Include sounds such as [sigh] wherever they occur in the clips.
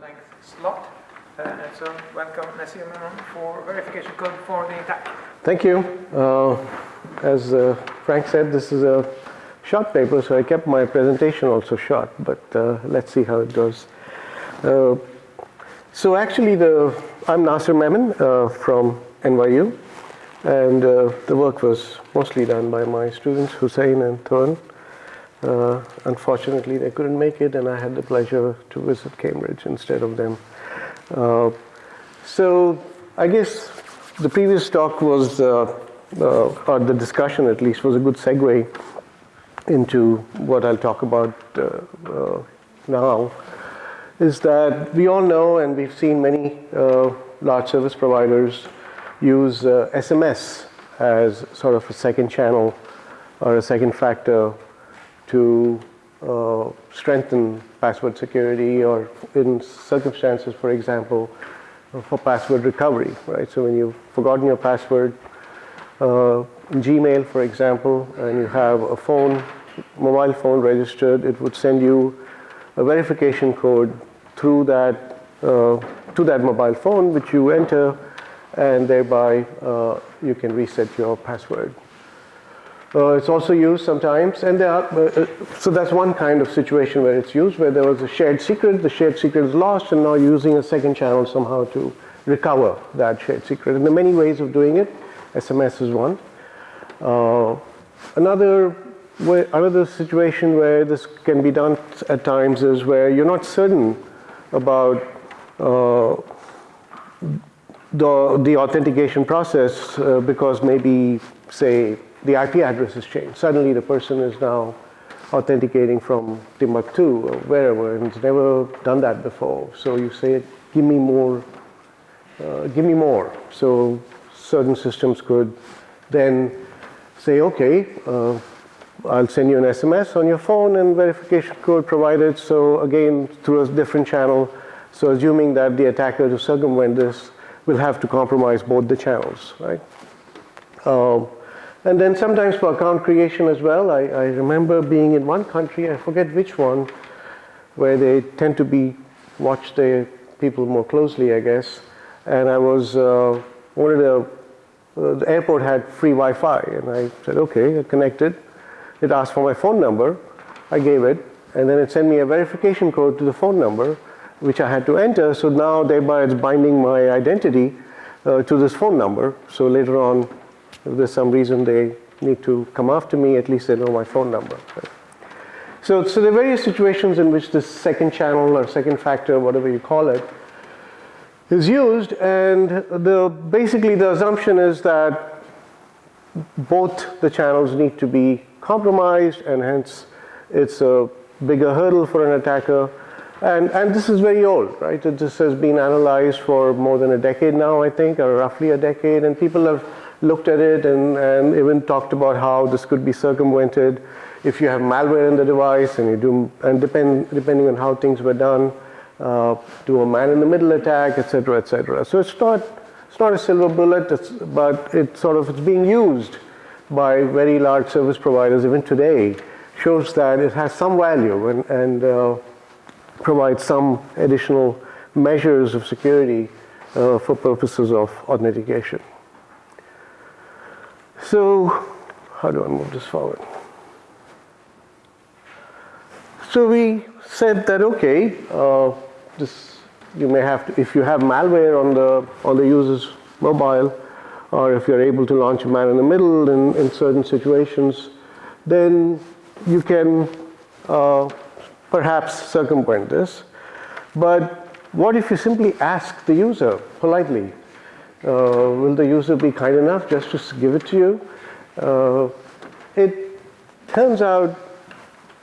length slot. Uh, so welcome Memon for verification code for the attack. Thank you. Uh, as uh, Frank said, this is a short paper, so I kept my presentation also short, but uh, let's see how it goes. Uh, so actually, the I'm Nasir Memon uh, from NYU, and the work was mostly done by my students, Hossein and Turan. Uh, unfortunately, they couldn't make it, and I had the pleasure to visit Cambridge instead of them. Uh, so I guess the previous talk was, uh, uh, or the discussion at least, was a good segue into what I'll talk about uh, now. Is that we all know, and we've seen many large service providers use SMS as sort of a second channel or a second factor to uh, strengthen password security or in circumstances, for example, for password recovery, right? So when you've forgotten your password, uh, Gmail, for example, and you have a phone, mobile phone registered, it would send you a verification code through that, uh, to that mobile phone, which you enter, and thereby uh, you can reset your password. Uh, it's also used sometimes, and there are, uh, so that's one kind of situation where it's used, where there was a shared secret, the shared secret is lost, and now using a second channel somehow to recover that shared secret. And there are many ways of doing it. SMS is one. Uh, another way, another situation where this can be done at times is where you're not certain about uh, the the authentication process uh, because maybe say the IP address has changed. Suddenly the person is now authenticating from Timbuktu or wherever and has never done that before. So you say, give me more, uh, give me more. So certain systems could then say, okay, uh, I'll send you an SMS on your phone and verification code provided. So again, through a different channel. So assuming that the attacker to circumvent this will have to compromise both the channels, right? Uh, and then sometimes for account creation as well, I, I, remember being in one country, I forget which one, where they tend to be, watch the people more closely, I guess. And I was, uh, a, uh, the airport had free Wi-Fi, and I said, okay, I connected. It asked for my phone number, I gave it, and then it sent me a verification code to the phone number, which I had to enter. So now thereby it's binding my identity uh, to this phone number. So later on, if there's some reason they need to come after me, at least they know my phone number. So, so there are various situations in which this second channel or second factor, whatever you call it, is used and the basically the assumption is that both the channels need to be compromised and hence it's a bigger hurdle for an attacker and, and this is very old, right? This has been analyzed for more than a decade now, I think, or roughly a decade, and people have looked at it and, and even talked about how this could be circumvented if you have malware in the device and you do, and depend, depending on how things were done, uh, do a man-in-the-middle attack, etc., etc. So it's not, it's not a silver bullet, but it's sort of it's being used by very large service providers even today. Shows that it has some value and, and uh, provides some additional measures of security uh, for purposes of authentication. So how do I move this forward? So we said that okay, uh, this you may have to, if you have malware on the on the user's mobile, or if you're able to launch a man in the middle in, in certain situations, then you can uh, perhaps circumvent this. But what if you simply ask the user politely, will the user be kind enough just to give it to you? Uh, it turns out,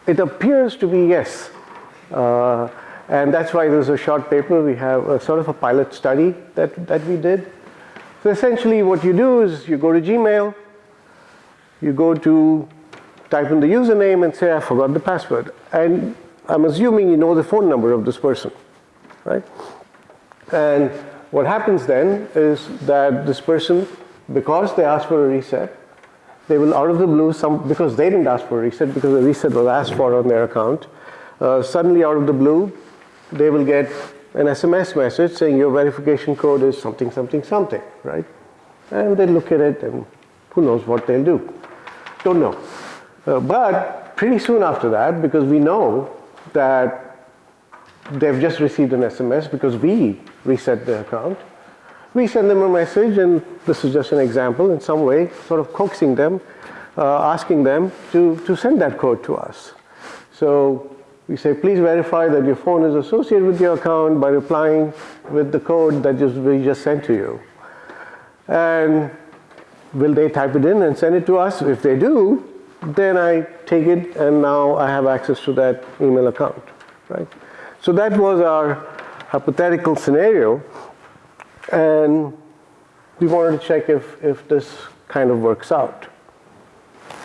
it appears to be yes. Uh, and that's why there's a short paper. We have a sort of a pilot study that, that we did. So essentially what you do is you go to Gmail, you go to type in the username and say I forgot the password. And I'm assuming you know the phone number of this person, right? And what happens then is that this person, because they asked for a reset, they will out of the blue, some because they didn't ask for a reset, because a reset was asked for on their account, uh, suddenly out of the blue, they will get an SMS message saying your verification code is something, something, something, right? And they look at it and who knows what they'll do. Don't know. Uh, but pretty soon after that, because we know that they've just received an SMS because we reset their account, we send them a message, and this is just an example in some way, sort of coaxing them, uh, asking them to, to send that code to us. So we say, please verify that your phone is associated with your account by replying with the code that just, we just sent to you. And will they type it in and send it to us? If they do, then I take it and now I have access to that email account, right? So that was our hypothetical scenario and we wanted to check if, if this kind of works out.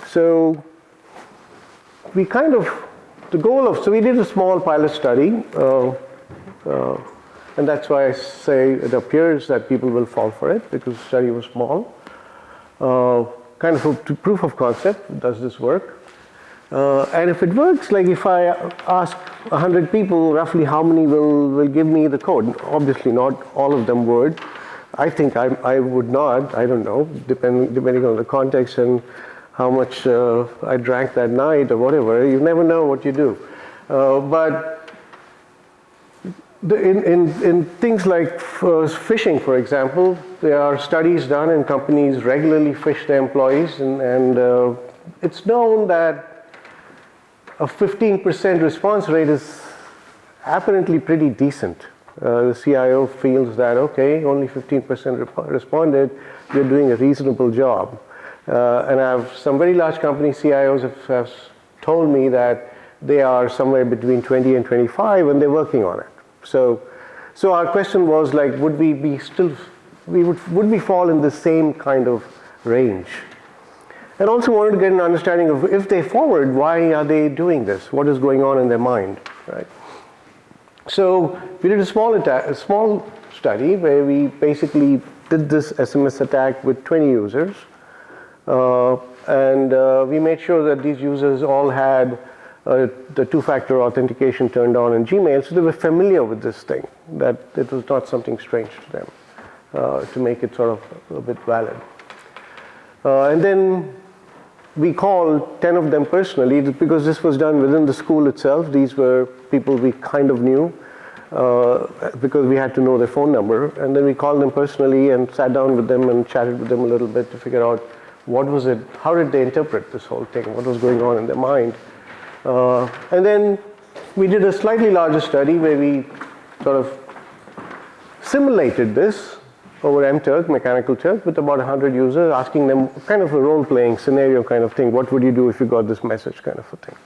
So we kind of, the goal of, so we did a small pilot study uh, uh, and that's why I say it appears that people will fall for it because the study was small. Uh, kind of a proof of concept, does this work? Uh, and if it works, like if I ask 100 people roughly how many will, will give me the code, obviously not all of them would. I think I, I would not, I don't know, depending, depending on the context and how much uh, I drank that night or whatever, you never know what you do. Uh, but the, in, in, in things like phishing, for example, there are studies done and companies regularly phish their employees and, and uh, it's known that a 15% response rate is apparently pretty decent. Uh, the CIO feels that, okay, only 15% rep responded, you're doing a reasonable job. Uh, and I have some very large company CIOs have, have told me that they are somewhere between 20 and 25 and they're working on it. So, so our question was like, would we be still, we would, would we fall in the same kind of range? And also wanted to get an understanding of if they forward, why are they doing this? What is going on in their mind, right? So we did a small, a small study where we basically did this SMS attack with 20 users. Uh, and uh, we made sure that these users all had uh, the two-factor authentication turned on in Gmail, so they were familiar with this thing, that it was not something strange to them, uh, to make it sort of a bit valid. Uh, and then we called 10 of them personally because this was done within the school itself. These were people we kind of knew uh, because we had to know their phone number. And then we called them personally and sat down with them and chatted with them a little bit to figure out what was it, how did they interpret this whole thing, what was going on in their mind. Uh, and then we did a slightly larger study where we sort of simulated this over MTurk, Mechanical Turk, with about 100 users, asking them kind of a role-playing scenario kind of thing. What would you do if you got this message kind of a thing?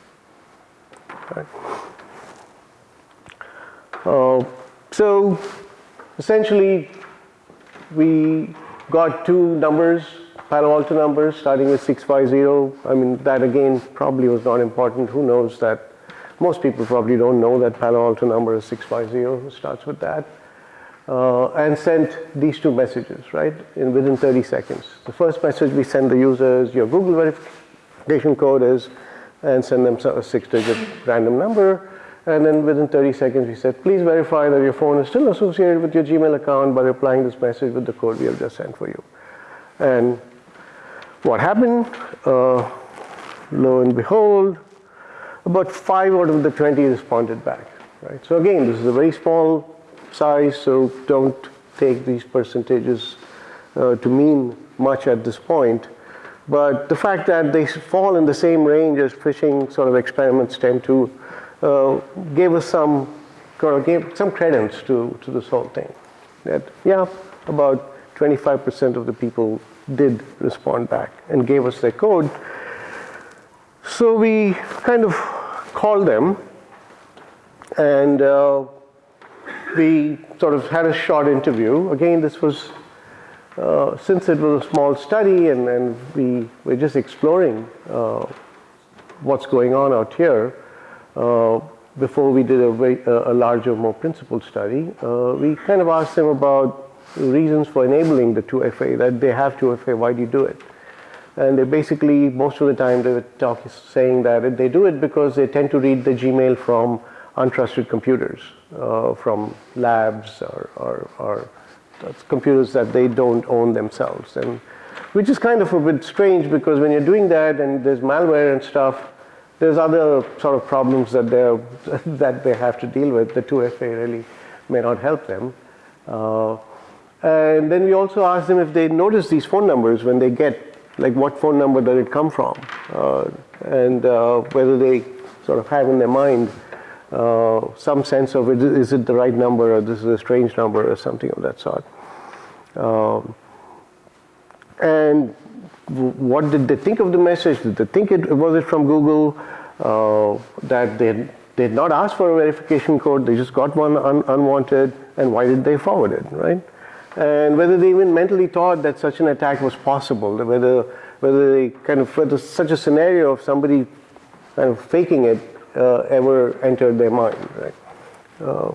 Right. Uh, so essentially, we got two numbers, Palo Alto numbers, starting with 650. I mean, that again probably was not important. Who knows that? Most people probably don't know that Palo Alto number is 650. It starts with that uh, and sent these two messages, right, in within 30 seconds. The first message we send the users your Google verification code is, and send them a six-digit random number. And then within 30 seconds, we said, please verify that your phone is still associated with your Gmail account by replying this message with the code we have just sent for you. And what happened? Uh, lo and behold, about five out of the 20 responded back. Right. So again, this is a very small size, so don't take these percentages uh, to mean much at this point. But the fact that they fall in the same range as phishing sort of experiments tend to uh, gave us some gave some credence to, to this whole thing. That yeah, about 25% of the people did respond back and gave us their code. So we kind of called them and uh, we sort of had a short interview. Again, this was, uh, since it was a small study and, and we were just exploring uh, what's going on out here, uh, before we did a, a larger, more principled study, uh, we kind of asked them about reasons for enabling the 2FA, that they have 2FA, why do you do it? And they basically, most of the time, they were talking, saying that they do it because they tend to read the Gmail from untrusted computers uh, from labs or, or, or computers that they don't own themselves. And which is kind of a bit strange because when you're doing that and there's malware and stuff, there's other sort of problems that they [laughs] that they have to deal with. The 2FA really may not help them. Uh, and then we also ask them if they notice these phone numbers when they get, like what phone number did it come from, uh, and uh, whether they sort of have in their mind uh, some sense of it, is it the right number or this is a strange number or something of that sort. Um, and what did they think of the message? Did they think it was it from Google? Uh, that they they had not asked for a verification code, they just got one un unwanted, and why did they forward it, right? And whether they even mentally thought that such an attack was possible, whether whether they kind of whether such a scenario of somebody kind of faking it ever entered their mind, right? Uh,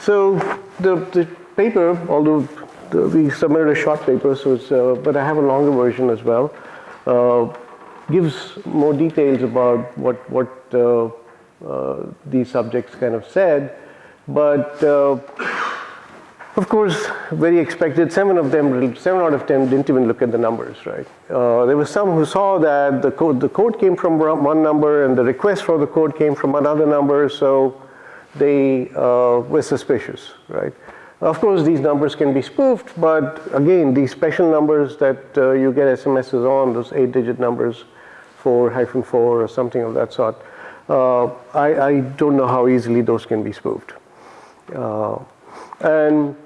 so the the paper, although the, we submitted a short paper, so it's, uh, but I have a longer version as well. Uh, gives more details about what what uh, uh, these subjects kind of said, but uh, of course, very expected. Seven of them, seven out of ten, didn't even look at the numbers. Right? Uh, there were some who saw that the code the code came from one number and the request for the code came from another number, so they were suspicious. Right? Of course, these numbers can be spoofed, but again, these special numbers that uh, you get SMSs on, those eight digit numbers, 4 hyphen 4 or something of that sort, uh, I, I, don't know how easily those can be spoofed. Uh, and,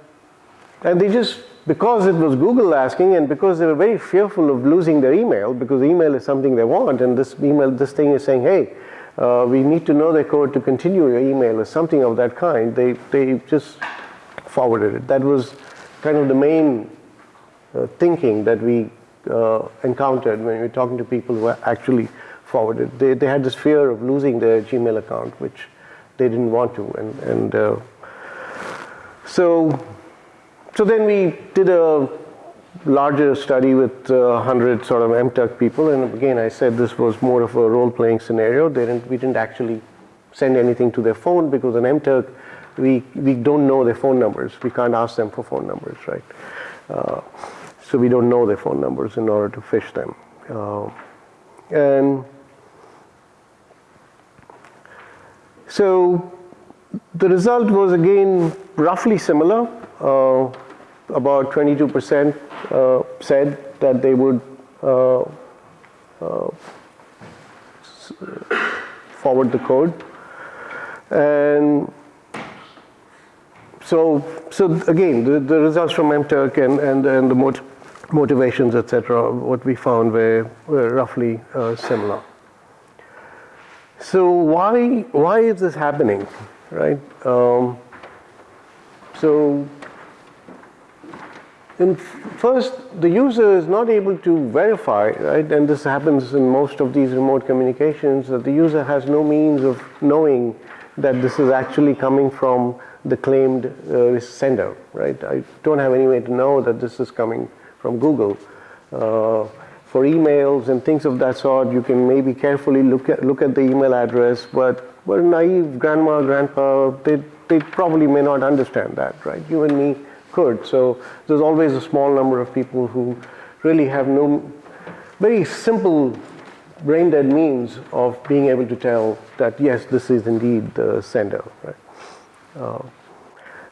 and they just, because it was Google asking and because they were very fearful of losing their email, because email is something they want, and this email, this thing is saying, hey, uh, we need to know the code to continue your email or something of that kind, they, they just forwarded it. That was kind of the main uh, thinking that we uh, encountered when we were talking to people who actually forwarded. They, they had this fear of losing their Gmail account, which they didn't want to. And, and uh, so, so then we did a larger study with uh, 100 sort of MTurk people. And again, I said this was more of a role-playing scenario. They didn't, we didn't actually send anything to their phone because an MTurk, we, we don't know their phone numbers. We can't ask them for phone numbers, right? Uh, so we don't know their phone numbers in order to phish them. Uh, and so the result was again roughly similar. Uh, about 22% uh, said that they would uh, forward the code. And so, so again, the, the results from MTurk and, and, and the mot motivations, etc., what we found were, were roughly uh, similar. So why, why is this happening, right? Um, so in first, the user is not able to verify, right? And this happens in most of these remote communications that the user has no means of knowing that this is actually coming from the claimed uh, sender, right? I don't have any way to know that this is coming from Google. Uh, for emails and things of that sort, you can maybe carefully look at look at the email address, but well, naive grandma, grandpa, they they probably may not understand that, right? You and me could. So there's always a small number of people who really have no very simple brain dead means of being able to tell that yes, this is indeed the sender, right? Uh,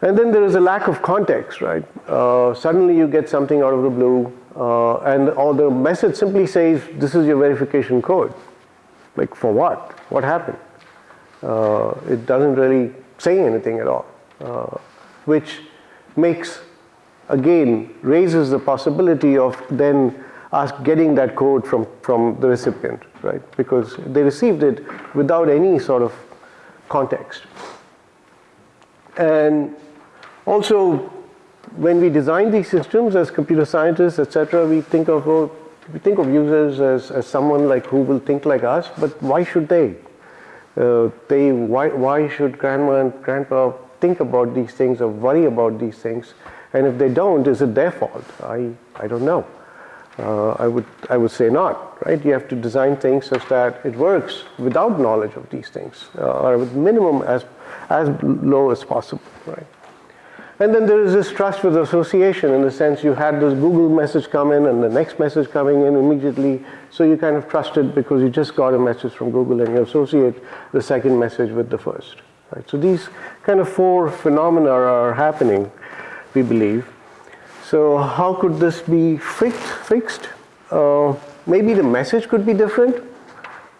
and then there is a lack of context, right? Uh, suddenly you get something out of the blue, uh, and or the message simply says, "This is your verification code." Like for what? What happened? Uh, it doesn't really say anything at all, uh, which makes again raises the possibility of then us getting that code from from the recipient, right? Because they received it without any sort of context. And also, when we design these systems as computer scientists, etc., we think of oh, we think of users as, as someone like who will think like us, but why should they? Uh, they why why should grandma and grandpa think about these things or worry about these things? And if they don't, is it their fault? I I don't know. Uh, I would I would say not, right? You have to design things such that it works without knowledge of these things, uh, or with minimum as as low as possible, right? And then there is this trust with association in the sense you had this Google message come in and the next message coming in immediately. So you kind of trusted because you just got a message from Google and you associate the second message with the first. Right? So these kind of four phenomena are happening, we believe. So how could this be fixed? fixed? Uh, maybe the message could be different.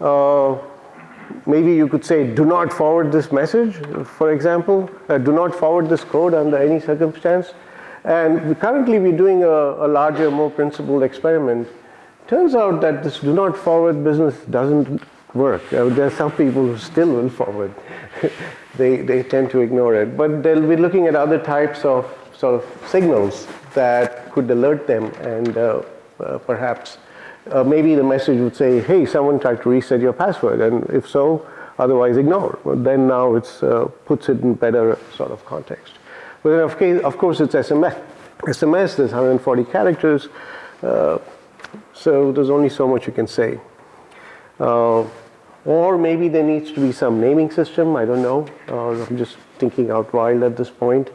Uh, maybe you could say do not forward this message for example uh, do not forward this code under any circumstance and currently we're doing a, a, larger more principled experiment turns out that this do not forward business doesn't work uh, there are some people who still will forward [laughs] they, they tend to ignore it but they'll be looking at other types of sort of signals that could alert them and uh, uh perhaps uh, maybe the message would say, hey, someone tried to reset your password, and if so, otherwise ignore. But then now it uh, puts it in better sort of context. But of, case, of course it's SMS. SMS, there's 140 characters, uh, so there's only so much you can say. Uh, or maybe there needs to be some naming system, I don't know. Uh, I'm just thinking out wild at this point,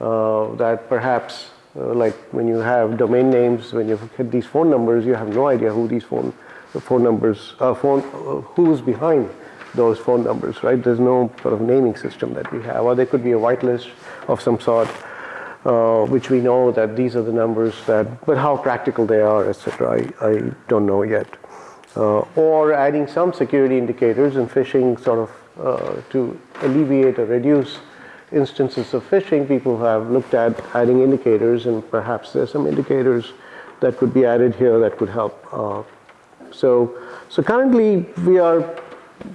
uh, that perhaps uh, like when you have domain names, when you get these phone numbers, you have no idea who these phone phone numbers, uh, phone uh, who's behind those phone numbers, right? There's no sort of naming system that we have, or there could be a whitelist of some sort, uh, which we know that these are the numbers that, but how practical they are, etc. I, I don't know yet. Uh, or adding some security indicators and phishing sort of uh, to alleviate or reduce instances of phishing, people have looked at adding indicators, and perhaps there's some indicators that could be added here that could help. Uh, so, so currently we are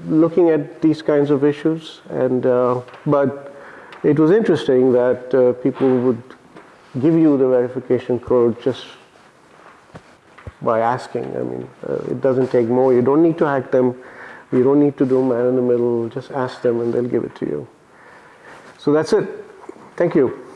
looking at these kinds of issues, and uh, but it was interesting that uh, people would give you the verification code just by asking. I mean, uh, it doesn't take more. You don't need to hack them. You don't need to do man in the middle. Just ask them, and they'll give it to you. So that's it. Thank you.